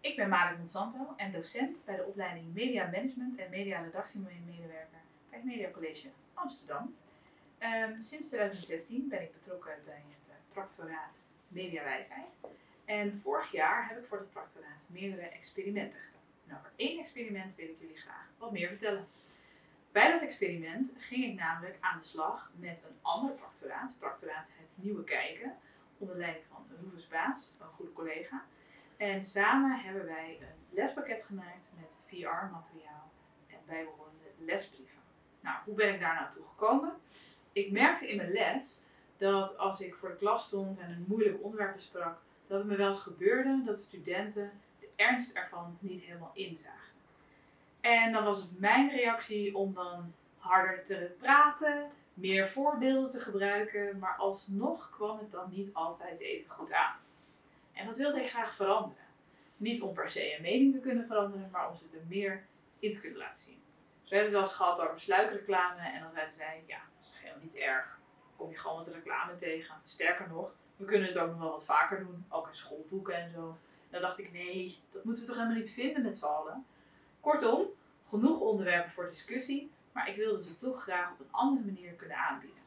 Ik ben Marek Monsanto en docent bij de opleiding Media Management en Media Redactiemedewerker bij het Media College Amsterdam. Ehm, sinds 2016 ben ik betrokken bij het uh, practoraat Mediawijsheid. En vorig jaar heb ik voor het practoraat meerdere experimenten gedaan. En over één experiment wil ik jullie graag wat meer vertellen. Bij dat experiment ging ik namelijk aan de slag met een ander practoraat, practoraat Het Nieuwe Kijken, onder leiding van Roeves Baas, een goede collega. En samen hebben wij een lespakket gemaakt met VR-materiaal en bijbehorende lesbrieven. Nou, hoe ben ik daar nou toe gekomen? Ik merkte in mijn les dat als ik voor de klas stond en een moeilijk onderwerp besprak, dat het me wel eens gebeurde dat studenten de ernst ervan niet helemaal inzagen. En dan was het mijn reactie om dan harder te praten, meer voorbeelden te gebruiken, maar alsnog kwam het dan niet altijd even goed aan. En dat wilde ik graag veranderen. Niet om per se een mening te kunnen veranderen, maar om ze er meer in te kunnen laten zien. Dus we hebben het wel eens gehad over sluikreclame en dan zeiden zij, ja, dat is helemaal niet erg. Kom je gewoon de reclame tegen. Sterker nog, we kunnen het ook nog wel wat vaker doen, ook in schoolboeken en zo. Dan dacht ik, nee, dat moeten we toch helemaal niet vinden met z'n allen. Kortom, genoeg onderwerpen voor discussie, maar ik wilde ze toch graag op een andere manier kunnen aanbieden.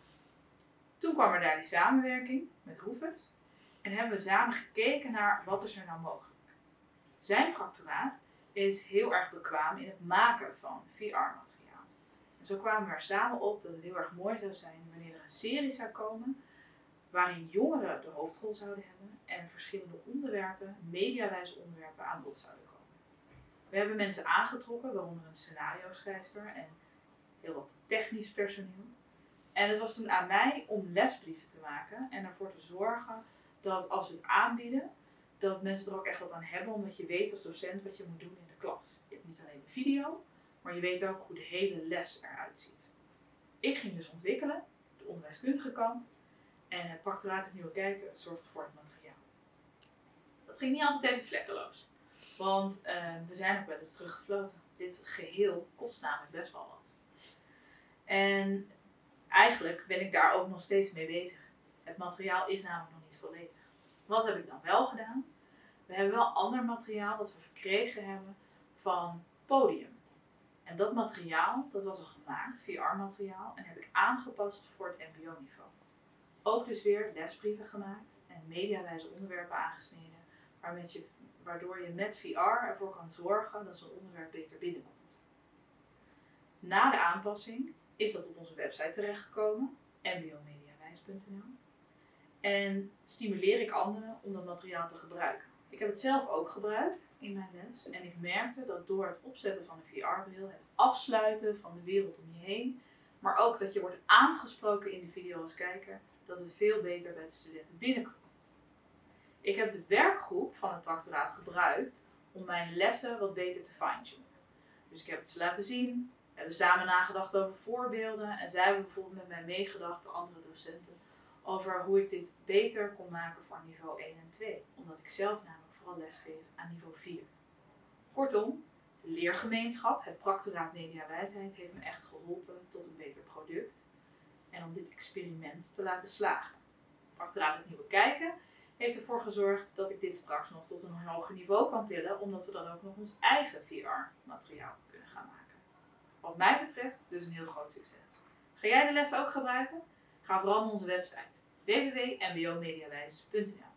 Toen kwam er daar die samenwerking met Roefes en hebben we samen gekeken naar wat is er nou mogelijk. Zijn practoraat is heel erg bekwaam in het maken van VR-materiaal. En zo kwamen we er samen op dat het heel erg mooi zou zijn wanneer er een serie zou komen waarin jongeren de hoofdrol zouden hebben en verschillende onderwerpen, mediawijze onderwerpen aan bod zouden komen. We hebben mensen aangetrokken, waaronder een scenario schrijfster en heel wat technisch personeel. En het was toen aan mij om lesbrieven te maken en ervoor te zorgen dat als we het aanbieden, dat mensen er ook echt wat aan hebben, omdat je weet als docent wat je moet doen in de klas. Je hebt niet alleen de video, maar je weet ook hoe de hele les eruit ziet. Ik ging dus ontwikkelen, de onderwijskundige kant, en het practoraat het Nieuwe Kijken zorgde voor het materiaal. Dat ging niet altijd even vlekkeloos, want uh, we zijn ook wel eens teruggefloten. Dit geheel kost namelijk best wel wat. En eigenlijk ben ik daar ook nog steeds mee bezig. Het materiaal is namelijk nog niet volledig. Wat heb ik dan wel gedaan? We hebben wel ander materiaal dat we verkregen hebben van Podium. En dat materiaal, dat was al gemaakt, VR-materiaal, en heb ik aangepast voor het mbo-niveau. Ook dus weer lesbrieven gemaakt en mediawijze onderwerpen aangesneden, waardoor je met VR ervoor kan zorgen dat zo'n onderwerp beter binnenkomt. Na de aanpassing is dat op onze website terechtgekomen, mbomediawijs.nl. En stimuleer ik anderen om dat materiaal te gebruiken. Ik heb het zelf ook gebruikt in mijn les en ik merkte dat door het opzetten van een VR-bril, het afsluiten van de wereld om je heen, maar ook dat je wordt aangesproken in de video als kijker, dat het veel beter bij de studenten binnenkomt. Ik heb de werkgroep van het practoraat gebruikt om mijn lessen wat beter te fine-tunen. Dus ik heb het ze laten zien, we hebben samen nagedacht over voorbeelden en zij hebben bijvoorbeeld met mij meegedacht, de andere docenten, over hoe ik dit beter kon maken voor niveau 1 en 2. Omdat ik zelf namelijk vooral lesgeef aan niveau 4. Kortom, de leergemeenschap, het practoraat Mediawijsheid, heeft me echt geholpen tot een beter product en om dit experiment te laten slagen. Practoraat het Nieuwe Kijken heeft ervoor gezorgd dat ik dit straks nog tot een hoger niveau kan tillen, omdat we dan ook nog ons eigen VR-materiaal kunnen gaan maken. Wat mij betreft dus een heel groot succes. Ga jij de les ook gebruiken? Ga vooral naar onze website www.mbomediawijs.nl